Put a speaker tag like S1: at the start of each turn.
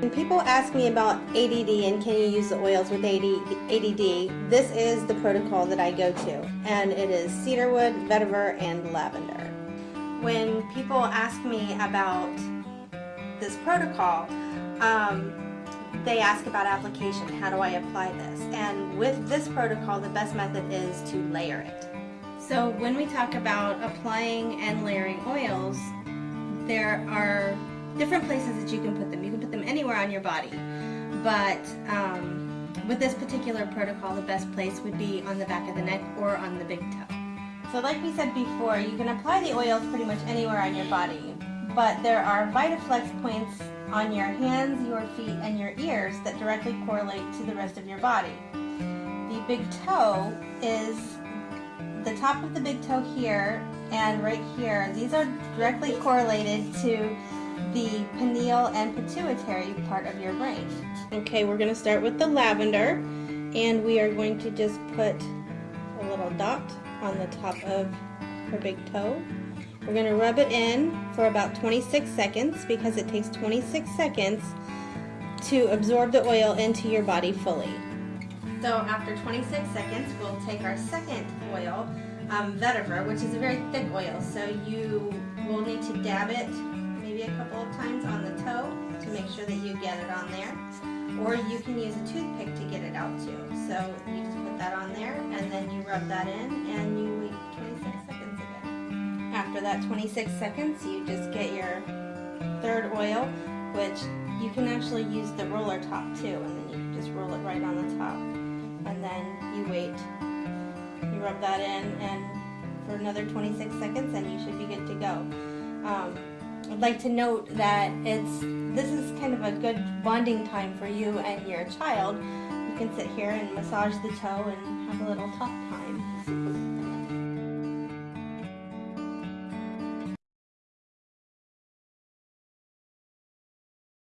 S1: When people ask me about ADD and can you use the oils with ADD, this is the protocol that I go to, and it is cedarwood, vetiver, and lavender. When people ask me about this protocol, um, they ask about application. How do I apply this? And with this protocol, the best method is to layer it. So when we talk about applying and layering oils, there are different places that you can put them. You can put anywhere on your body, but um, with this particular protocol, the best place would be on the back of the neck or on the big toe. So like we said before, you can apply the oils pretty much anywhere on your body, but there are VitaFlex points on your hands, your feet, and your ears that directly correlate to the rest of your body. The big toe is the top of the big toe here and right here. These are directly correlated to the pineal and pituitary part of your brain. Okay, we're going to start with the lavender and we are going to just put a little dot on the top of her big toe. We're going to rub it in for about 26 seconds because it takes 26 seconds to absorb the oil into your body fully. So after 26 seconds, we'll take our second oil, um, vetiver, which is a very thick oil. So you will need to dab it maybe a couple of times on the toe to make sure that you get it on there. Or you can use a toothpick to get it out too. So you just put that on there and then you rub that in and you wait 26 seconds again. After that 26 seconds, you just get your third oil, which you can actually use the roller top too, and then you can just roll it right on the top. And then you wait, you rub that in, and for another 26 seconds, and you should be good to go. Um, I'd like to note that it's this is kind of a good bonding time for you and your child. You can sit here and massage the toe and have a little talk time.